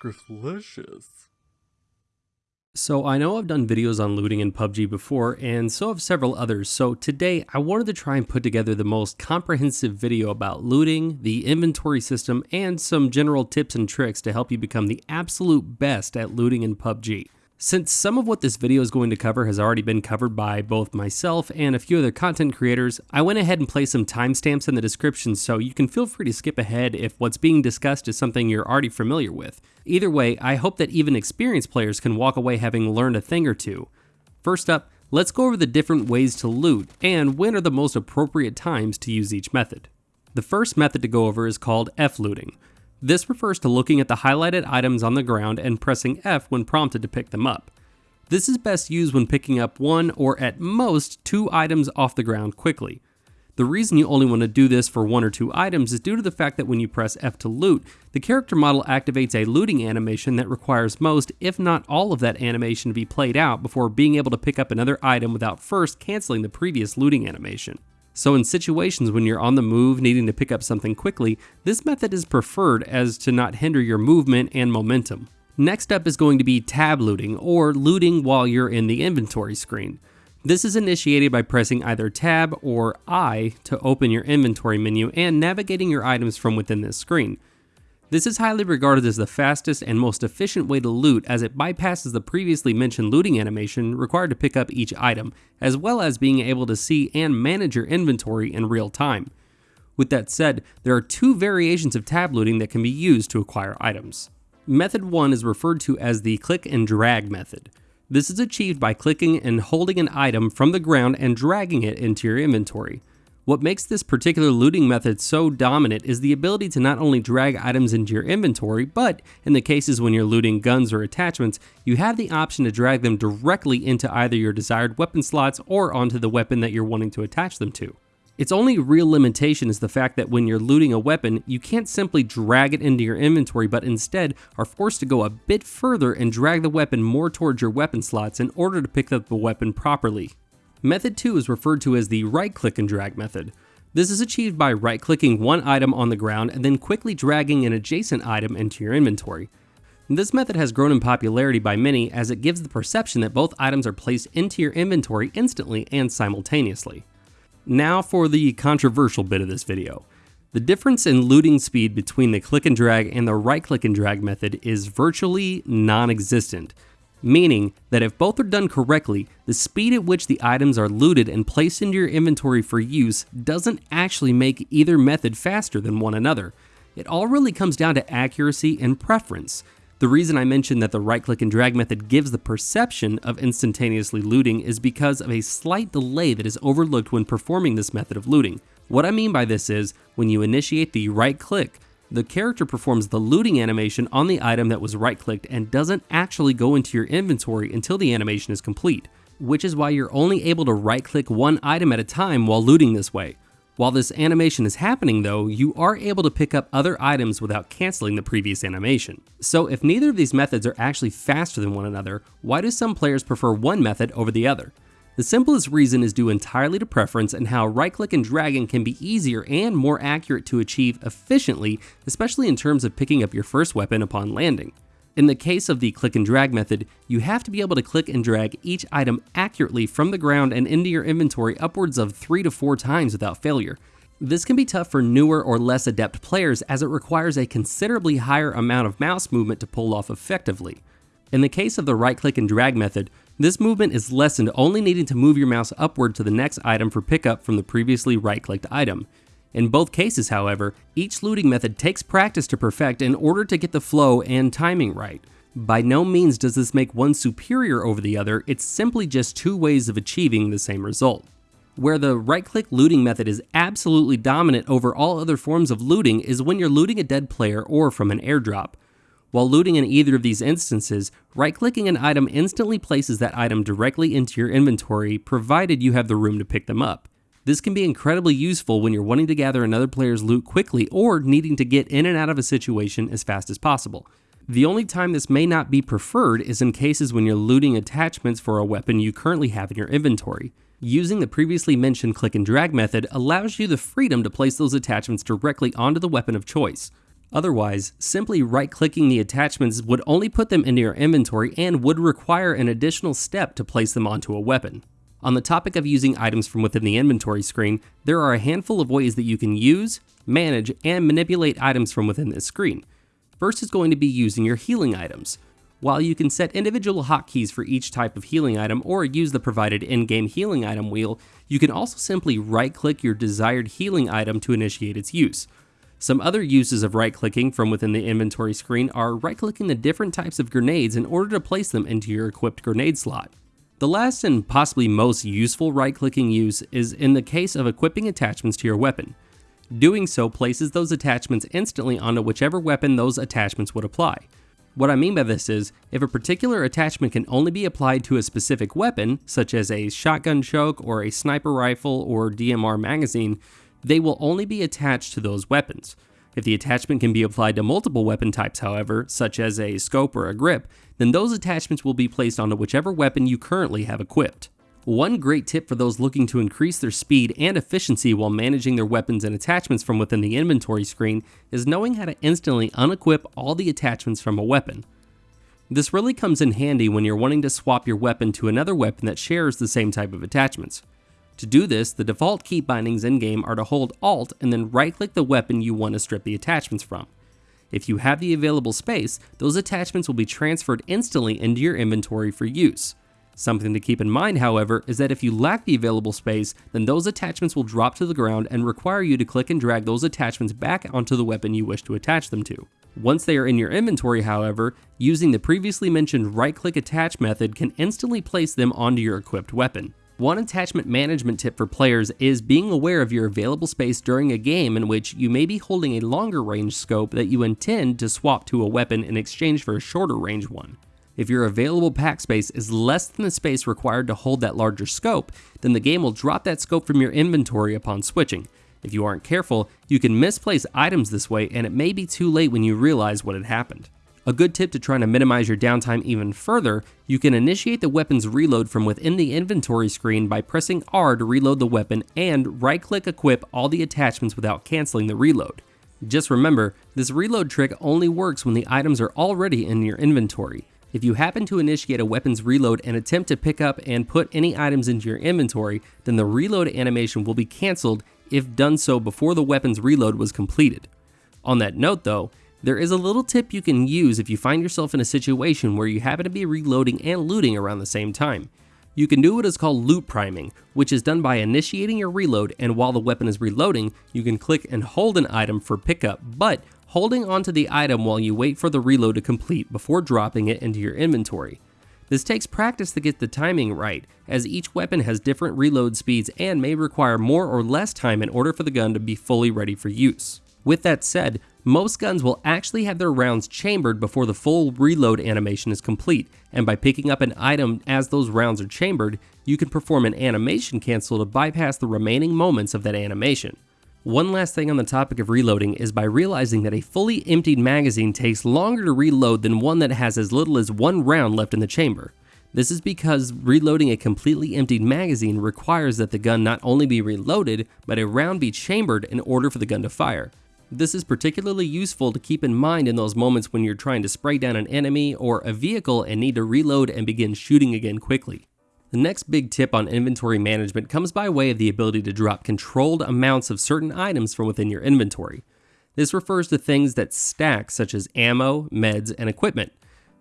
Scriftlicious. So I know I've done videos on looting in PUBG before, and so have several others, so today I wanted to try and put together the most comprehensive video about looting, the inventory system, and some general tips and tricks to help you become the absolute best at looting in PUBG. Since some of what this video is going to cover has already been covered by both myself and a few other content creators, I went ahead and placed some timestamps in the description so you can feel free to skip ahead if what's being discussed is something you're already familiar with. Either way, I hope that even experienced players can walk away having learned a thing or two. First up, let's go over the different ways to loot and when are the most appropriate times to use each method. The first method to go over is called F-looting. This refers to looking at the highlighted items on the ground and pressing F when prompted to pick them up. This is best used when picking up one or at most two items off the ground quickly. The reason you only want to do this for one or two items is due to the fact that when you press F to loot, the character model activates a looting animation that requires most, if not all of that animation to be played out before being able to pick up another item without first canceling the previous looting animation. So in situations when you're on the move needing to pick up something quickly, this method is preferred as to not hinder your movement and momentum. Next up is going to be tab looting, or looting while you're in the inventory screen. This is initiated by pressing either tab or I to open your inventory menu and navigating your items from within this screen. This is highly regarded as the fastest and most efficient way to loot as it bypasses the previously mentioned looting animation required to pick up each item, as well as being able to see and manage your inventory in real time. With that said, there are two variations of tab looting that can be used to acquire items. Method 1 is referred to as the click and drag method. This is achieved by clicking and holding an item from the ground and dragging it into your inventory. What makes this particular looting method so dominant is the ability to not only drag items into your inventory, but in the cases when you're looting guns or attachments, you have the option to drag them directly into either your desired weapon slots or onto the weapon that you're wanting to attach them to. Its only real limitation is the fact that when you're looting a weapon, you can't simply drag it into your inventory, but instead are forced to go a bit further and drag the weapon more towards your weapon slots in order to pick up the weapon properly. Method 2 is referred to as the right click and drag method. This is achieved by right clicking one item on the ground and then quickly dragging an adjacent item into your inventory. This method has grown in popularity by many as it gives the perception that both items are placed into your inventory instantly and simultaneously. Now for the controversial bit of this video. The difference in looting speed between the click and drag and the right click and drag method is virtually non-existent meaning that if both are done correctly, the speed at which the items are looted and placed into your inventory for use doesn't actually make either method faster than one another. It all really comes down to accuracy and preference. The reason I mentioned that the right click and drag method gives the perception of instantaneously looting is because of a slight delay that is overlooked when performing this method of looting. What I mean by this is, when you initiate the right click, the character performs the looting animation on the item that was right clicked and doesn't actually go into your inventory until the animation is complete, which is why you're only able to right click one item at a time while looting this way. While this animation is happening though, you are able to pick up other items without canceling the previous animation. So if neither of these methods are actually faster than one another, why do some players prefer one method over the other? The simplest reason is due entirely to preference and how right click and dragging can be easier and more accurate to achieve efficiently, especially in terms of picking up your first weapon upon landing. In the case of the click and drag method, you have to be able to click and drag each item accurately from the ground and into your inventory upwards of 3 to 4 times without failure. This can be tough for newer or less adept players as it requires a considerably higher amount of mouse movement to pull off effectively. In the case of the right click and drag method, this movement is lessened only needing to move your mouse upward to the next item for pickup from the previously right-clicked item. In both cases, however, each looting method takes practice to perfect in order to get the flow and timing right. By no means does this make one superior over the other, it's simply just two ways of achieving the same result. Where the right-click looting method is absolutely dominant over all other forms of looting is when you're looting a dead player or from an airdrop. While looting in either of these instances, right-clicking an item instantly places that item directly into your inventory provided you have the room to pick them up. This can be incredibly useful when you're wanting to gather another player's loot quickly or needing to get in and out of a situation as fast as possible. The only time this may not be preferred is in cases when you're looting attachments for a weapon you currently have in your inventory. Using the previously mentioned click and drag method allows you the freedom to place those attachments directly onto the weapon of choice. Otherwise, simply right clicking the attachments would only put them into your inventory and would require an additional step to place them onto a weapon. On the topic of using items from within the inventory screen, there are a handful of ways that you can use, manage, and manipulate items from within this screen. First is going to be using your healing items. While you can set individual hotkeys for each type of healing item or use the provided in-game healing item wheel, you can also simply right-click your desired healing item to initiate its use. Some other uses of right-clicking from within the inventory screen are right-clicking the different types of grenades in order to place them into your equipped grenade slot. The last and possibly most useful right-clicking use is in the case of equipping attachments to your weapon. Doing so places those attachments instantly onto whichever weapon those attachments would apply. What I mean by this is, if a particular attachment can only be applied to a specific weapon, such as a shotgun choke or a sniper rifle or DMR magazine, they will only be attached to those weapons. If the attachment can be applied to multiple weapon types, however, such as a scope or a grip, then those attachments will be placed onto whichever weapon you currently have equipped. One great tip for those looking to increase their speed and efficiency while managing their weapons and attachments from within the inventory screen is knowing how to instantly unequip all the attachments from a weapon. This really comes in handy when you're wanting to swap your weapon to another weapon that shares the same type of attachments. To do this, the default key bindings in-game are to hold Alt and then right-click the weapon you want to strip the attachments from. If you have the available space, those attachments will be transferred instantly into your inventory for use. Something to keep in mind, however, is that if you lack the available space, then those attachments will drop to the ground and require you to click and drag those attachments back onto the weapon you wish to attach them to. Once they are in your inventory, however, using the previously mentioned right-click attach method can instantly place them onto your equipped weapon. One attachment management tip for players is being aware of your available space during a game in which you may be holding a longer range scope that you intend to swap to a weapon in exchange for a shorter range one. If your available pack space is less than the space required to hold that larger scope, then the game will drop that scope from your inventory upon switching. If you aren't careful, you can misplace items this way and it may be too late when you realize what had happened. A good tip to try to minimize your downtime even further, you can initiate the weapon's reload from within the inventory screen by pressing R to reload the weapon and right-click equip all the attachments without canceling the reload. Just remember, this reload trick only works when the items are already in your inventory. If you happen to initiate a weapon's reload and attempt to pick up and put any items into your inventory, then the reload animation will be cancelled if done so before the weapon's reload was completed. On that note though, there is a little tip you can use if you find yourself in a situation where you happen to be reloading and looting around the same time. You can do what is called loot priming, which is done by initiating your reload and while the weapon is reloading, you can click and hold an item for pickup, but holding onto the item while you wait for the reload to complete before dropping it into your inventory. This takes practice to get the timing right, as each weapon has different reload speeds and may require more or less time in order for the gun to be fully ready for use. With that said, most guns will actually have their rounds chambered before the full reload animation is complete, and by picking up an item as those rounds are chambered, you can perform an animation cancel to bypass the remaining moments of that animation. One last thing on the topic of reloading is by realizing that a fully emptied magazine takes longer to reload than one that has as little as one round left in the chamber. This is because reloading a completely emptied magazine requires that the gun not only be reloaded, but a round be chambered in order for the gun to fire. This is particularly useful to keep in mind in those moments when you're trying to spray down an enemy or a vehicle and need to reload and begin shooting again quickly. The next big tip on inventory management comes by way of the ability to drop controlled amounts of certain items from within your inventory. This refers to things that stack such as ammo, meds, and equipment.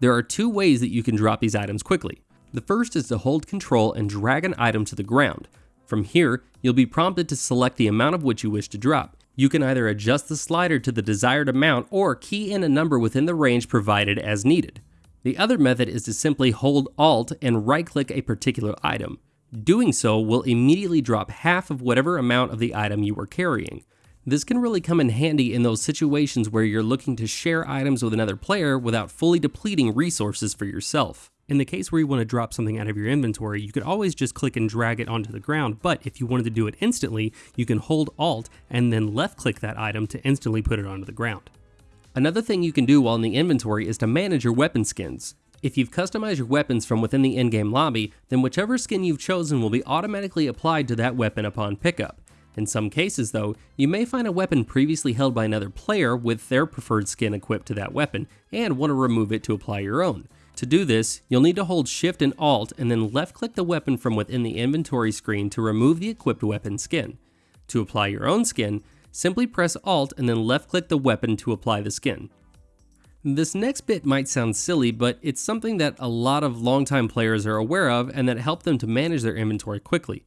There are two ways that you can drop these items quickly. The first is to hold control and drag an item to the ground. From here, you'll be prompted to select the amount of which you wish to drop. You can either adjust the slider to the desired amount or key in a number within the range provided as needed. The other method is to simply hold Alt and right click a particular item. Doing so will immediately drop half of whatever amount of the item you are carrying. This can really come in handy in those situations where you're looking to share items with another player without fully depleting resources for yourself. In the case where you want to drop something out of your inventory, you could always just click and drag it onto the ground, but if you wanted to do it instantly, you can hold Alt and then left click that item to instantly put it onto the ground. Another thing you can do while in the inventory is to manage your weapon skins. If you've customized your weapons from within the in-game lobby, then whichever skin you've chosen will be automatically applied to that weapon upon pickup. In some cases, though, you may find a weapon previously held by another player with their preferred skin equipped to that weapon and want to remove it to apply your own. To do this, you'll need to hold Shift and Alt and then left click the weapon from within the inventory screen to remove the equipped weapon skin. To apply your own skin, simply press Alt and then left click the weapon to apply the skin. This next bit might sound silly, but it's something that a lot of longtime players are aware of and that help them to manage their inventory quickly.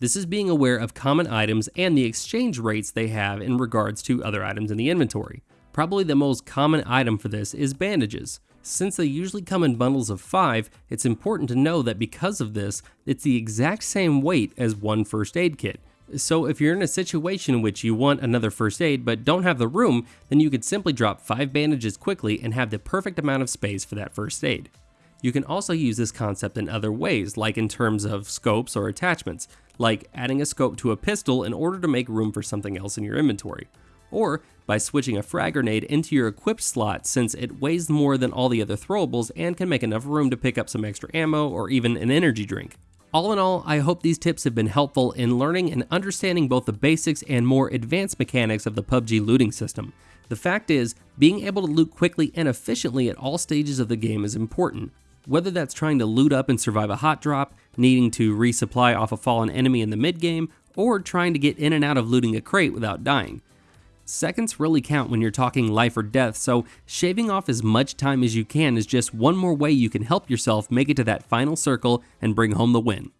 This is being aware of common items and the exchange rates they have in regards to other items in the inventory. Probably the most common item for this is bandages. Since they usually come in bundles of 5, it's important to know that because of this, it's the exact same weight as one first aid kit. So if you're in a situation in which you want another first aid but don't have the room, then you could simply drop 5 bandages quickly and have the perfect amount of space for that first aid. You can also use this concept in other ways, like in terms of scopes or attachments, like adding a scope to a pistol in order to make room for something else in your inventory. Or by switching a frag grenade into your equipped slot since it weighs more than all the other throwables and can make enough room to pick up some extra ammo or even an energy drink. All in all, I hope these tips have been helpful in learning and understanding both the basics and more advanced mechanics of the PUBG looting system. The fact is, being able to loot quickly and efficiently at all stages of the game is important. Whether that's trying to loot up and survive a hot drop, needing to resupply off a fallen enemy in the mid game, or trying to get in and out of looting a crate without dying. Seconds really count when you're talking life or death, so shaving off as much time as you can is just one more way you can help yourself make it to that final circle and bring home the win.